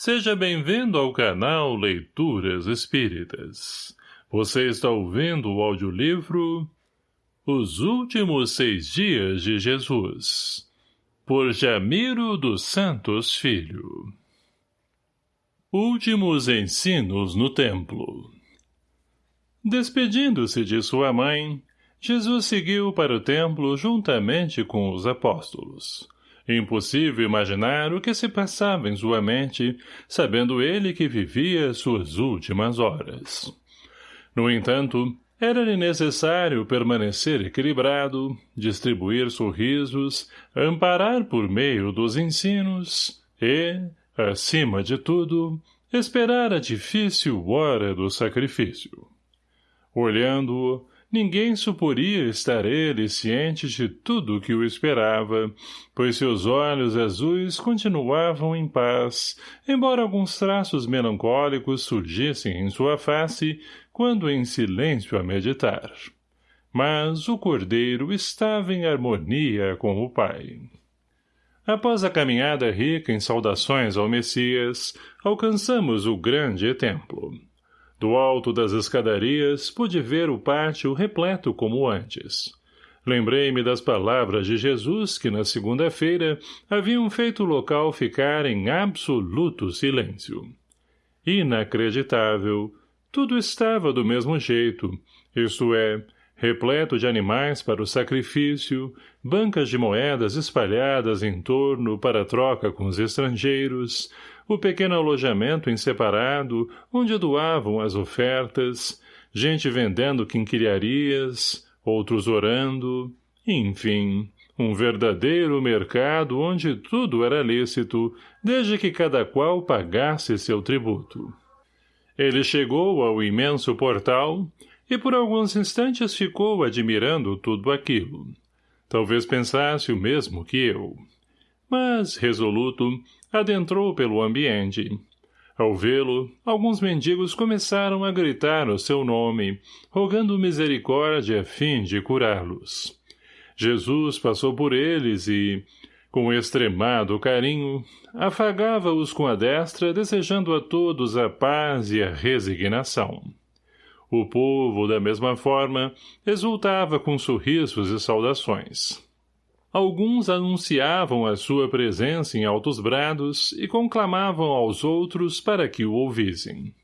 Seja bem-vindo ao canal Leituras Espíritas. Você está ouvindo o audiolivro Os Últimos Seis Dias de Jesus, por Jamiro dos Santos Filho. Últimos Ensinos no Templo Despedindo-se de sua mãe, Jesus seguiu para o templo juntamente com os apóstolos. Impossível imaginar o que se passava em sua mente, sabendo ele que vivia suas últimas horas. No entanto, era-lhe necessário permanecer equilibrado, distribuir sorrisos, amparar por meio dos ensinos e, acima de tudo, esperar a difícil hora do sacrifício. Olhando-o, Ninguém suporia estar ele ciente de tudo o que o esperava, pois seus olhos azuis continuavam em paz, embora alguns traços melancólicos surgissem em sua face quando em silêncio a meditar. Mas o cordeiro estava em harmonia com o pai. Após a caminhada rica em saudações ao Messias, alcançamos o grande templo. Do alto das escadarias, pude ver o pátio repleto como antes. Lembrei-me das palavras de Jesus que na segunda-feira haviam feito o local ficar em absoluto silêncio. Inacreditável. Tudo estava do mesmo jeito, isto é, repleto de animais para o sacrifício, bancas de moedas espalhadas em torno para troca com os estrangeiros, o pequeno alojamento em separado, onde doavam as ofertas, gente vendendo quinquilharias, outros orando, enfim, um verdadeiro mercado onde tudo era lícito, desde que cada qual pagasse seu tributo. Ele chegou ao imenso portal e por alguns instantes ficou admirando tudo aquilo. Talvez pensasse o mesmo que eu. Mas, resoluto, adentrou pelo ambiente. Ao vê-lo, alguns mendigos começaram a gritar o seu nome, rogando misericórdia a fim de curá-los. Jesus passou por eles e, com extremado carinho, afagava-os com a destra, desejando a todos a paz e a resignação. O povo, da mesma forma, exultava com sorrisos e saudações. Alguns anunciavam a sua presença em altos brados e conclamavam aos outros para que o ouvissem.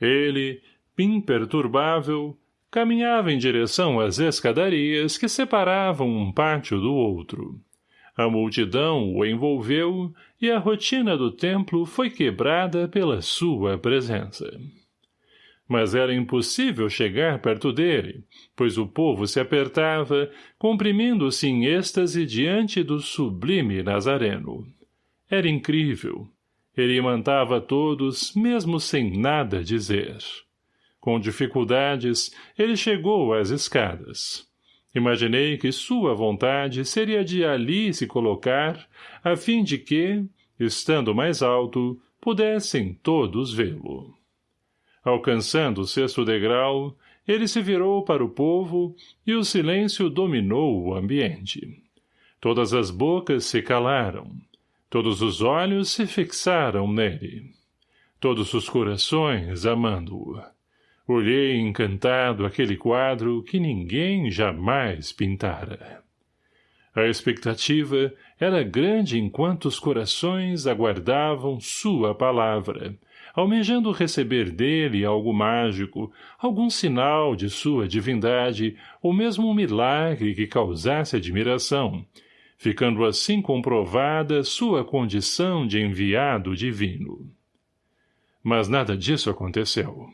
Ele, imperturbável, caminhava em direção às escadarias que separavam um pátio do outro. A multidão o envolveu e a rotina do templo foi quebrada pela sua presença mas era impossível chegar perto dele, pois o povo se apertava, comprimindo-se em êxtase diante do sublime Nazareno. Era incrível. Ele mantava todos, mesmo sem nada dizer. Com dificuldades, ele chegou às escadas. Imaginei que sua vontade seria de ali se colocar, a fim de que, estando mais alto, pudessem todos vê-lo. Alcançando o sexto degrau, ele se virou para o povo e o silêncio dominou o ambiente. Todas as bocas se calaram. Todos os olhos se fixaram nele. Todos os corações amando-o. Olhei encantado aquele quadro que ninguém jamais pintara. A expectativa era grande enquanto os corações aguardavam sua palavra, almejando receber dele algo mágico, algum sinal de sua divindade, ou mesmo um milagre que causasse admiração, ficando assim comprovada sua condição de enviado divino. Mas nada disso aconteceu.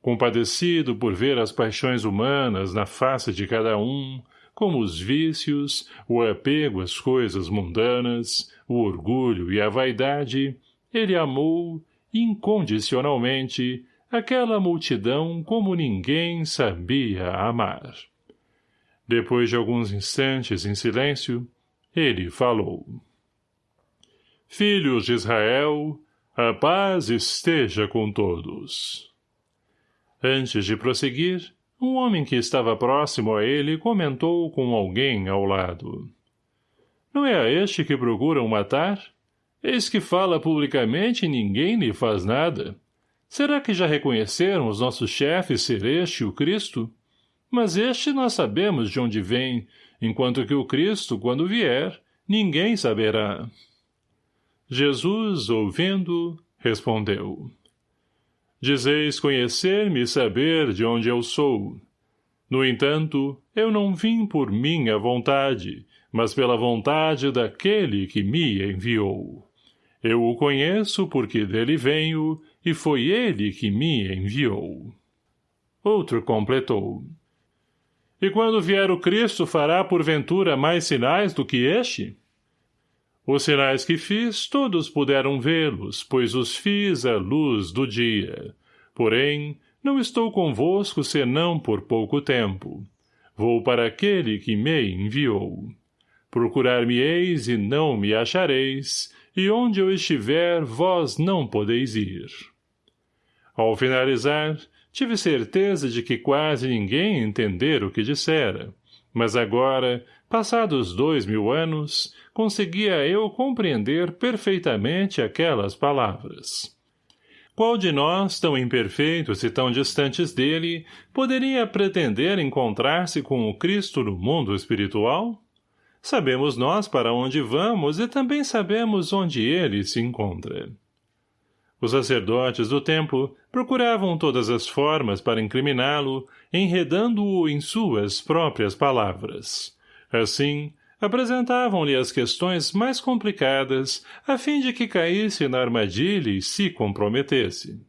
Compadecido por ver as paixões humanas na face de cada um, como os vícios, o apego às coisas mundanas, o orgulho e a vaidade, ele amou incondicionalmente, aquela multidão como ninguém sabia amar. Depois de alguns instantes em silêncio, ele falou. Filhos de Israel, a paz esteja com todos. Antes de prosseguir, um homem que estava próximo a ele comentou com alguém ao lado. Não é a este que procuram matar? Eis que fala publicamente e ninguém lhe faz nada. Será que já reconheceram os nossos chefes ser este o Cristo? Mas este nós sabemos de onde vem, enquanto que o Cristo, quando vier, ninguém saberá. Jesus, ouvindo, respondeu. Dizeis conhecer-me e saber de onde eu sou. No entanto, eu não vim por minha vontade, mas pela vontade daquele que me enviou. Eu o conheço porque dele venho, e foi ele que me enviou. Outro completou. E quando vier o Cristo fará porventura mais sinais do que este? Os sinais que fiz, todos puderam vê-los, pois os fiz à luz do dia. Porém, não estou convosco senão por pouco tempo. Vou para aquele que me enviou. Procurar-me-eis e não me achareis, e onde eu estiver, vós não podeis ir. Ao finalizar, tive certeza de que quase ninguém entender o que dissera, mas agora, passados dois mil anos, conseguia eu compreender perfeitamente aquelas palavras. Qual de nós, tão imperfeitos e tão distantes dele, poderia pretender encontrar-se com o Cristo no mundo espiritual? Sabemos nós para onde vamos e também sabemos onde ele se encontra. Os sacerdotes do templo procuravam todas as formas para incriminá-lo, enredando-o em suas próprias palavras. Assim, apresentavam-lhe as questões mais complicadas, a fim de que caísse na armadilha e se comprometesse.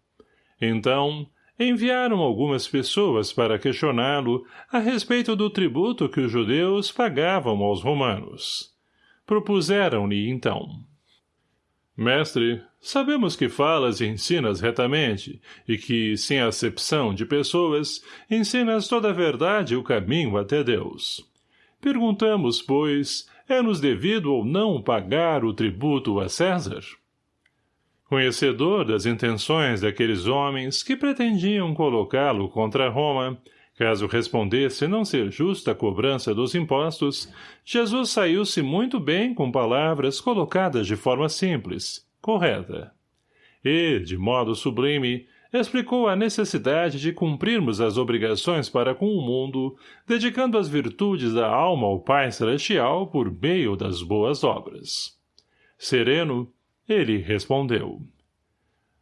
Então, enviaram algumas pessoas para questioná-lo a respeito do tributo que os judeus pagavam aos romanos. Propuseram-lhe, então. Mestre, sabemos que falas e ensinas retamente, e que, sem acepção de pessoas, ensinas toda a verdade e o caminho até Deus. Perguntamos, pois, é-nos devido ou não pagar o tributo a César? Conhecedor das intenções daqueles homens que pretendiam colocá-lo contra Roma, caso respondesse não ser justa a cobrança dos impostos, Jesus saiu-se muito bem com palavras colocadas de forma simples, correta. E, de modo sublime, explicou a necessidade de cumprirmos as obrigações para com o mundo, dedicando as virtudes da alma ao Pai Celestial por meio das boas obras. Sereno, ele respondeu.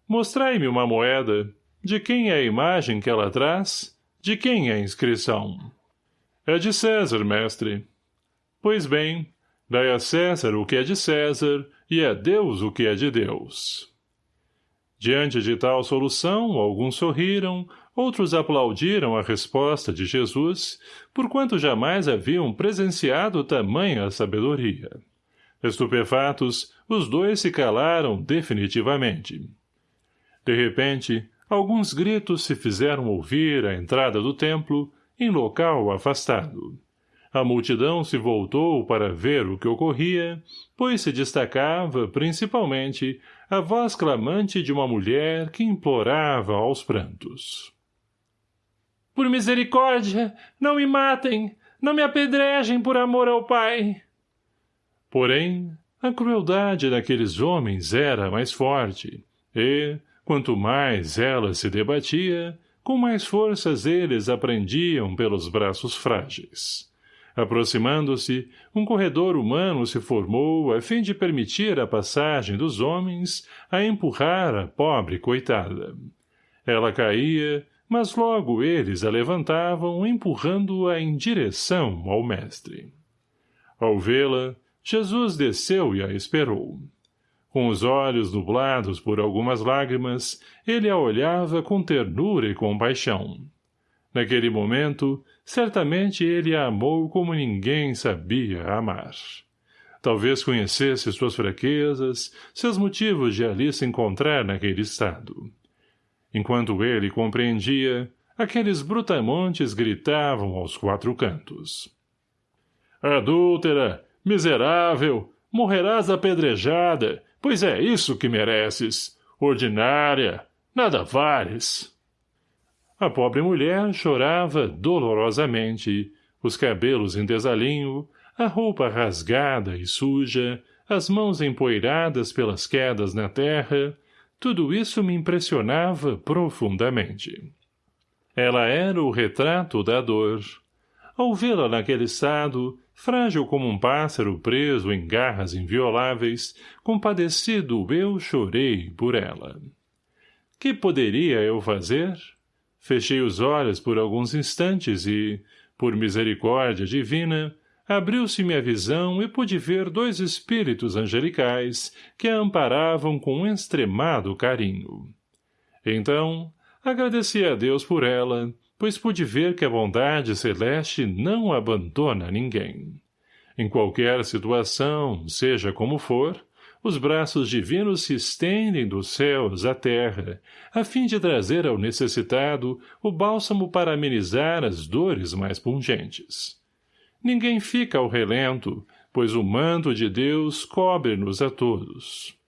Mostrai-me uma moeda. De quem é a imagem que ela traz? De quem é a inscrição? É de César, mestre. Pois bem, dai a César o que é de César, e a Deus o que é de Deus. Diante de tal solução, alguns sorriram, outros aplaudiram a resposta de Jesus, porquanto jamais haviam presenciado tamanha sabedoria. Estupefatos, os dois se calaram definitivamente. De repente, alguns gritos se fizeram ouvir à entrada do templo, em local afastado. A multidão se voltou para ver o que ocorria, pois se destacava, principalmente, a voz clamante de uma mulher que implorava aos prantos. — Por misericórdia, não me matem! Não me apedrejem por amor ao Pai! Porém, a crueldade daqueles homens era mais forte, e, quanto mais ela se debatia, com mais forças eles aprendiam pelos braços frágeis. Aproximando-se, um corredor humano se formou a fim de permitir a passagem dos homens a empurrar a pobre coitada. Ela caía, mas logo eles a levantavam empurrando-a em direção ao mestre. Ao vê-la, Jesus desceu e a esperou. Com os olhos nublados por algumas lágrimas, ele a olhava com ternura e compaixão. Naquele momento, certamente ele a amou como ninguém sabia amar. Talvez conhecesse suas fraquezas, seus motivos de ali se encontrar naquele estado. Enquanto ele compreendia, aqueles brutamontes gritavam aos quatro cantos. Adúltera, Miserável, morrerás apedrejada, pois é isso que mereces. Ordinária, nada vales. A pobre mulher chorava dolorosamente, os cabelos em desalinho, a roupa rasgada e suja, as mãos empoeiradas pelas quedas na terra, tudo isso me impressionava profundamente. Ela era o retrato da dor. Ao vê-la naquele estado, frágil como um pássaro preso em garras invioláveis, compadecido eu chorei por ela. Que poderia eu fazer? Fechei os olhos por alguns instantes e, por misericórdia divina, abriu-se-me a visão e pude ver dois espíritos angelicais que a amparavam com um extremado carinho. Então, agradeci a Deus por ela, pois pude ver que a bondade celeste não abandona ninguém. Em qualquer situação, seja como for, os braços divinos se estendem dos céus à terra, a fim de trazer ao necessitado o bálsamo para amenizar as dores mais pungentes. Ninguém fica ao relento, pois o manto de Deus cobre-nos a todos.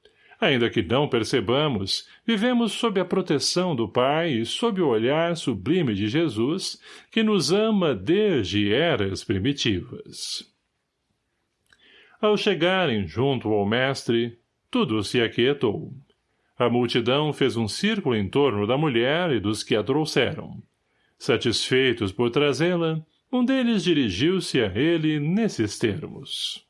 Ainda que não percebamos, vivemos sob a proteção do Pai e sob o olhar sublime de Jesus, que nos ama desde eras primitivas. Ao chegarem junto ao mestre, tudo se aquietou. A multidão fez um círculo em torno da mulher e dos que a trouxeram. Satisfeitos por trazê-la, um deles dirigiu-se a ele nesses termos.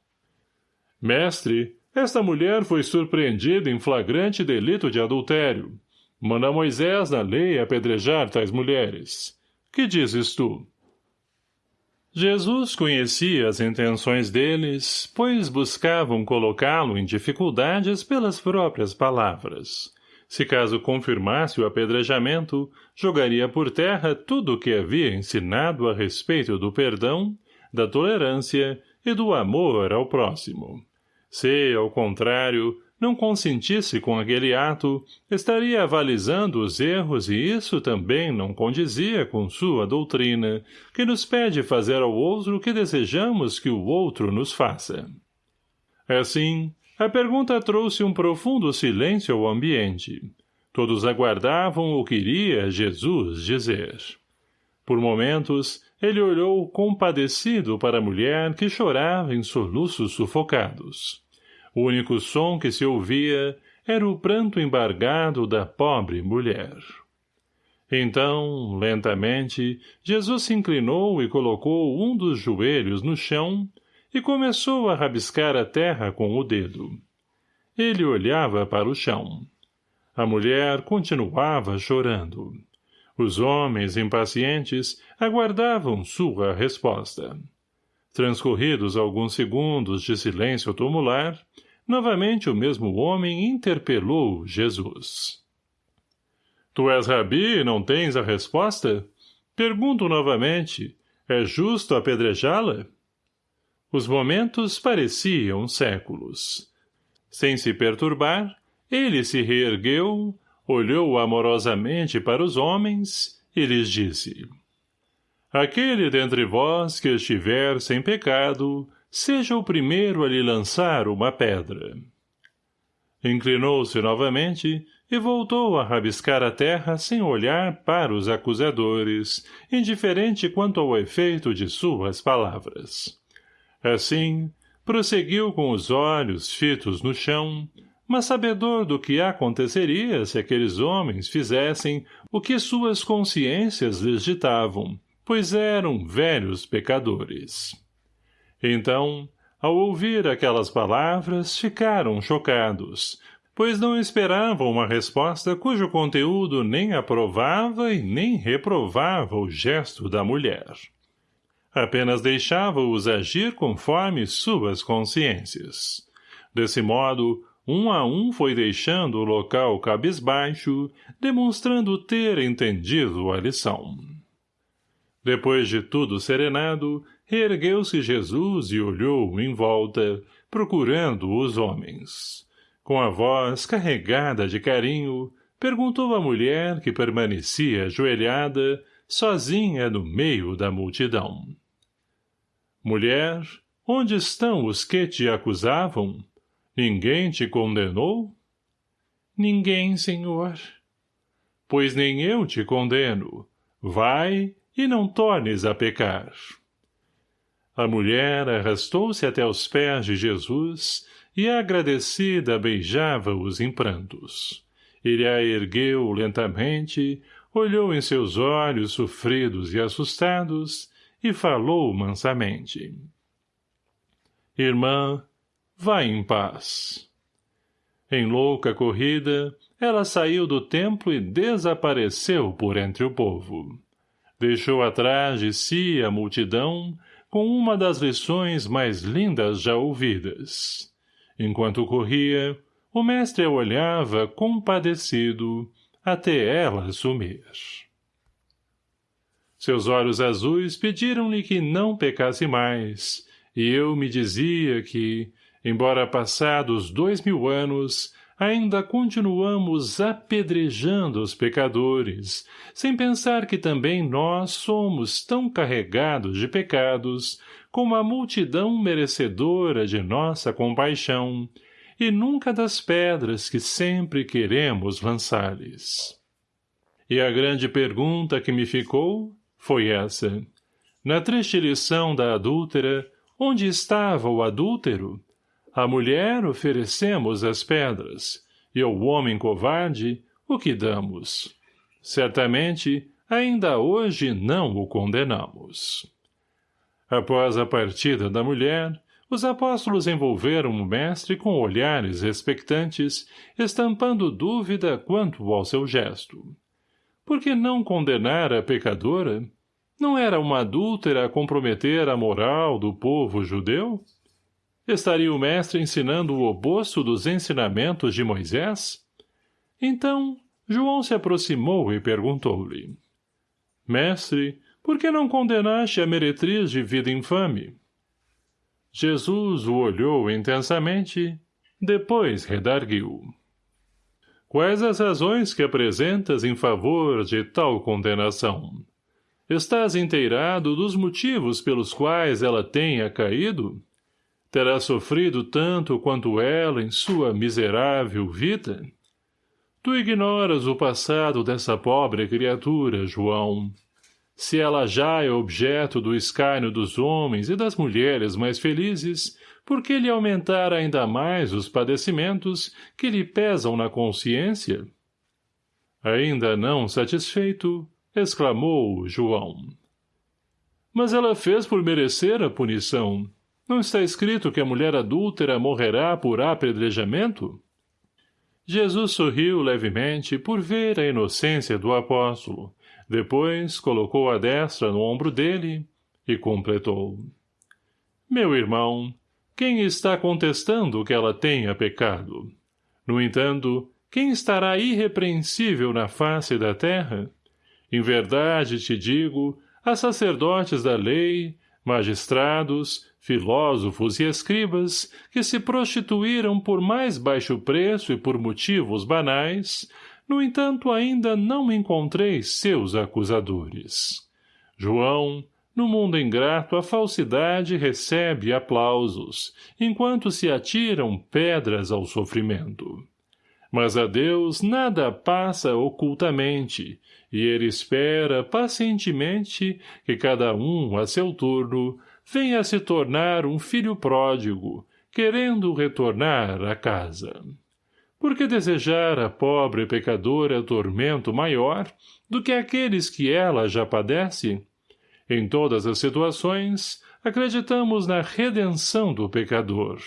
Mestre, esta mulher foi surpreendida em flagrante delito de adultério. Manda Moisés na lei apedrejar tais mulheres. Que dizes tu? Jesus conhecia as intenções deles, pois buscavam colocá-lo em dificuldades pelas próprias palavras. Se caso confirmasse o apedrejamento, jogaria por terra tudo o que havia ensinado a respeito do perdão, da tolerância e do amor ao próximo. Se, ao contrário, não consentisse com aquele ato, estaria avalizando os erros e isso também não condizia com sua doutrina, que nos pede fazer ao outro o que desejamos que o outro nos faça. Assim, a pergunta trouxe um profundo silêncio ao ambiente. Todos aguardavam o que iria Jesus dizer. Por momentos, ele olhou compadecido para a mulher que chorava em soluços sufocados. O único som que se ouvia era o pranto embargado da pobre mulher. Então, lentamente, Jesus se inclinou e colocou um dos joelhos no chão e começou a rabiscar a terra com o dedo. Ele olhava para o chão. A mulher continuava chorando. Os homens, impacientes, aguardavam sua resposta. Transcorridos alguns segundos de silêncio tumular, novamente o mesmo homem interpelou Jesus. — Tu és rabi e não tens a resposta? Pergunto novamente, é justo apedrejá-la? Os momentos pareciam séculos. Sem se perturbar, ele se reergueu, olhou amorosamente para os homens e lhes disse Aquele dentre vós que estiver sem pecado, seja o primeiro a lhe lançar uma pedra. Inclinou-se novamente e voltou a rabiscar a terra sem olhar para os acusadores, indiferente quanto ao efeito de suas palavras. Assim, prosseguiu com os olhos fitos no chão, mas sabedor do que aconteceria se aqueles homens fizessem o que suas consciências lhes ditavam, pois eram velhos pecadores. Então, ao ouvir aquelas palavras, ficaram chocados, pois não esperavam uma resposta cujo conteúdo nem aprovava e nem reprovava o gesto da mulher apenas deixava-os agir conforme suas consciências. Desse modo, um a um foi deixando o local cabisbaixo, demonstrando ter entendido a lição. Depois de tudo serenado, reergueu-se Jesus e olhou em volta, procurando os homens. Com a voz carregada de carinho, perguntou à mulher que permanecia ajoelhada, sozinha no meio da multidão. Mulher, onde estão os que te acusavam? Ninguém te condenou? Ninguém, senhor. Pois nem eu te condeno. Vai e não tornes a pecar. A mulher arrastou-se até os pés de Jesus e agradecida beijava-os em prantos. Ele a ergueu lentamente, olhou em seus olhos sofridos e assustados e falou mansamente. Irmã, vá em paz. Em louca corrida, ela saiu do templo e desapareceu por entre o povo. Deixou atrás de si a multidão com uma das lições mais lindas já ouvidas. Enquanto corria, o mestre a olhava compadecido até ela sumir. Seus olhos azuis pediram-lhe que não pecasse mais, e eu me dizia que, embora passados dois mil anos, ainda continuamos apedrejando os pecadores, sem pensar que também nós somos tão carregados de pecados como a multidão merecedora de nossa compaixão, e nunca das pedras que sempre queremos lançar-lhes. E a grande pergunta que me ficou foi essa. Na triste lição da adúltera, onde estava o adúltero? A mulher oferecemos as pedras, e ao homem covarde, o que damos? Certamente, ainda hoje não o condenamos. Após a partida da mulher, os apóstolos envolveram o mestre com olhares expectantes, estampando dúvida quanto ao seu gesto. Por que não condenar a pecadora? Não era uma adúltera a comprometer a moral do povo judeu? Estaria o mestre ensinando o oposto dos ensinamentos de Moisés? Então, João se aproximou e perguntou-lhe. Mestre, por que não condenaste a meretriz de vida infame? Jesus o olhou intensamente, depois redarguiu. Quais as razões que apresentas em favor de tal condenação? Estás inteirado dos motivos pelos quais ela tenha caído? Terá sofrido tanto quanto ela em sua miserável vida? Tu ignoras o passado dessa pobre criatura, João se ela já é objeto do escárnio dos homens e das mulheres mais felizes, por que lhe aumentar ainda mais os padecimentos que lhe pesam na consciência? Ainda não satisfeito, exclamou João. Mas ela fez por merecer a punição. Não está escrito que a mulher adúltera morrerá por apedrejamento? Jesus sorriu levemente por ver a inocência do apóstolo, depois colocou a destra no ombro dele e completou. Meu irmão, quem está contestando que ela tenha pecado? No entanto, quem estará irrepreensível na face da terra? Em verdade te digo, a sacerdotes da lei, magistrados, filósofos e escribas, que se prostituíram por mais baixo preço e por motivos banais, no entanto, ainda não encontrei seus acusadores. João, no mundo ingrato, a falsidade recebe aplausos, enquanto se atiram pedras ao sofrimento. Mas a Deus nada passa ocultamente, e ele espera pacientemente que cada um, a seu turno, venha se tornar um filho pródigo, querendo retornar à casa. Por que desejar a pobre pecadora tormento maior do que aqueles que ela já padece? Em todas as situações, acreditamos na redenção do pecador.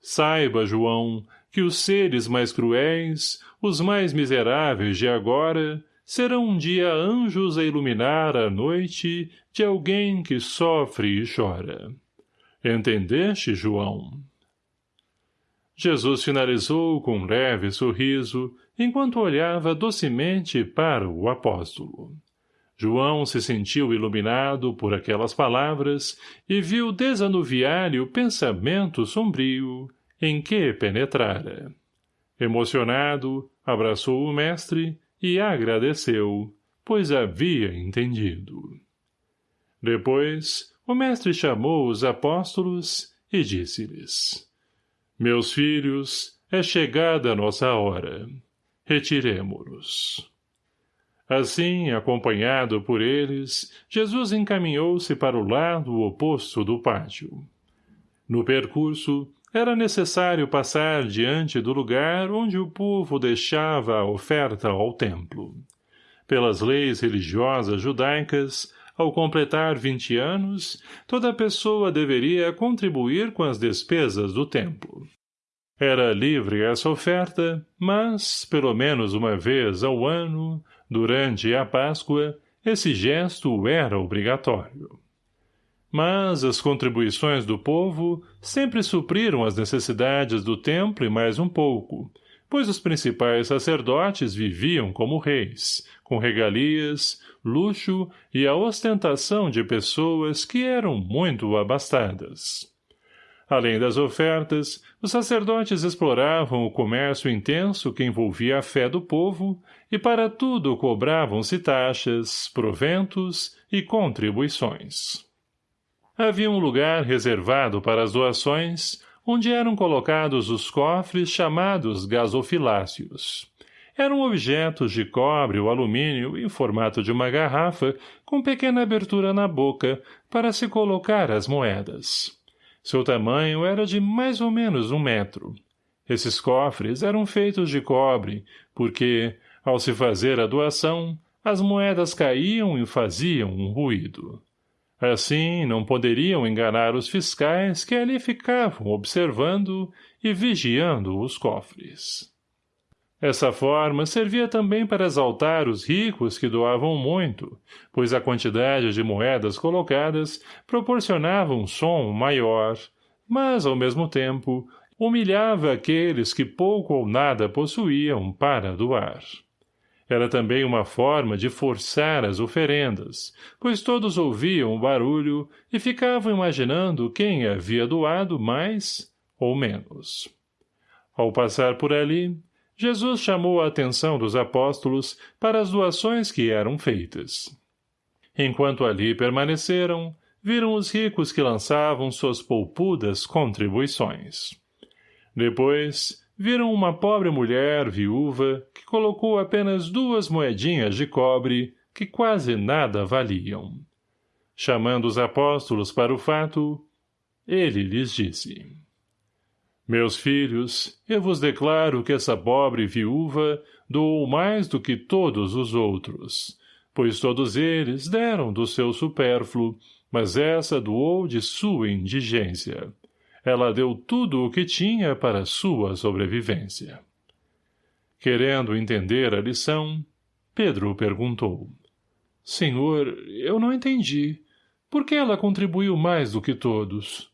Saiba, João, que os seres mais cruéis, os mais miseráveis de agora, serão um dia anjos a iluminar a noite de alguém que sofre e chora. Entendeste, João? Jesus finalizou com um leve sorriso, enquanto olhava docemente para o apóstolo. João se sentiu iluminado por aquelas palavras e viu desanuviar-lhe o pensamento sombrio em que penetrara. Emocionado, abraçou o mestre e agradeceu, pois havia entendido. Depois, o mestre chamou os apóstolos e disse-lhes meus filhos, é chegada a nossa hora. Retiremo-nos. Assim, acompanhado por eles, Jesus encaminhou-se para o lado oposto do pátio. No percurso, era necessário passar diante do lugar onde o povo deixava a oferta ao templo. Pelas leis religiosas judaicas, ao completar vinte anos, toda pessoa deveria contribuir com as despesas do templo. Era livre essa oferta, mas, pelo menos uma vez ao ano, durante a Páscoa, esse gesto era obrigatório. Mas as contribuições do povo sempre supriram as necessidades do templo e mais um pouco, pois os principais sacerdotes viviam como reis, com regalias, luxo e a ostentação de pessoas que eram muito abastadas. Além das ofertas, os sacerdotes exploravam o comércio intenso que envolvia a fé do povo e para tudo cobravam-se taxas, proventos e contribuições. Havia um lugar reservado para as doações, onde eram colocados os cofres chamados gasofiláceos. Eram objetos de cobre ou alumínio em formato de uma garrafa, com pequena abertura na boca, para se colocar as moedas. Seu tamanho era de mais ou menos um metro. Esses cofres eram feitos de cobre, porque, ao se fazer a doação, as moedas caíam e faziam um ruído. Assim, não poderiam enganar os fiscais que ali ficavam observando e vigiando os cofres. Essa forma servia também para exaltar os ricos que doavam muito, pois a quantidade de moedas colocadas proporcionava um som maior, mas, ao mesmo tempo, humilhava aqueles que pouco ou nada possuíam para doar. Era também uma forma de forçar as oferendas, pois todos ouviam o barulho e ficavam imaginando quem havia doado mais ou menos. Ao passar por ali, Jesus chamou a atenção dos apóstolos para as doações que eram feitas. Enquanto ali permaneceram, viram os ricos que lançavam suas poupudas contribuições. Depois, viram uma pobre mulher viúva que colocou apenas duas moedinhas de cobre que quase nada valiam. Chamando os apóstolos para o fato, ele lhes disse, Meus filhos, eu vos declaro que essa pobre viúva doou mais do que todos os outros, pois todos eles deram do seu supérfluo, mas essa doou de sua indigência. Ela deu tudo o que tinha para sua sobrevivência. Querendo entender a lição, Pedro perguntou. Senhor, eu não entendi. Por que ela contribuiu mais do que todos?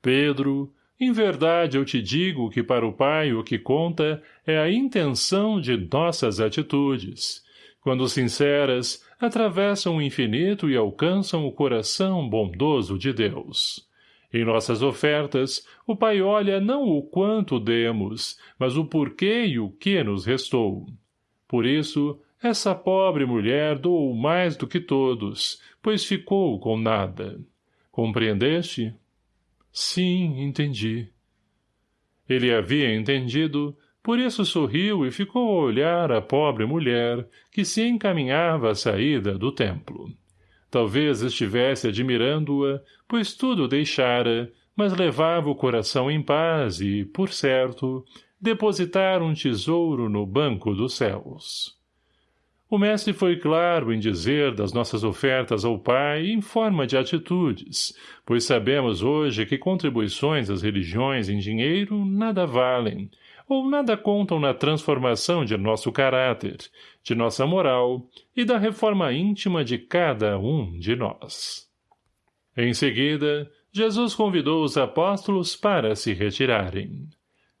Pedro, em verdade eu te digo que para o Pai o que conta é a intenção de nossas atitudes. Quando sinceras, atravessam o infinito e alcançam o coração bondoso de Deus. Em nossas ofertas, o Pai olha não o quanto demos, mas o porquê e o que nos restou. Por isso, essa pobre mulher doou mais do que todos, pois ficou com nada. Compreendeste? Sim, entendi. Ele havia entendido, por isso sorriu e ficou a olhar a pobre mulher, que se encaminhava à saída do templo. Talvez estivesse admirando-a, pois tudo deixara, mas levava o coração em paz e, por certo, depositar um tesouro no banco dos céus. O mestre foi claro em dizer das nossas ofertas ao Pai em forma de atitudes, pois sabemos hoje que contribuições às religiões em dinheiro nada valem, ou nada contam na transformação de nosso caráter, de nossa moral e da reforma íntima de cada um de nós. Em seguida, Jesus convidou os apóstolos para se retirarem.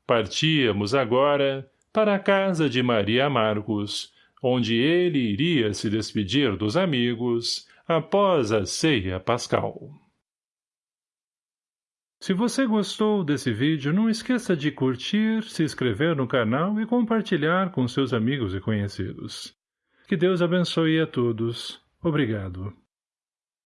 Partíamos agora para a casa de Maria Marcos, onde ele iria se despedir dos amigos após a ceia pascal. Se você gostou desse vídeo, não esqueça de curtir, se inscrever no canal e compartilhar com seus amigos e conhecidos. Que Deus abençoe a todos. Obrigado.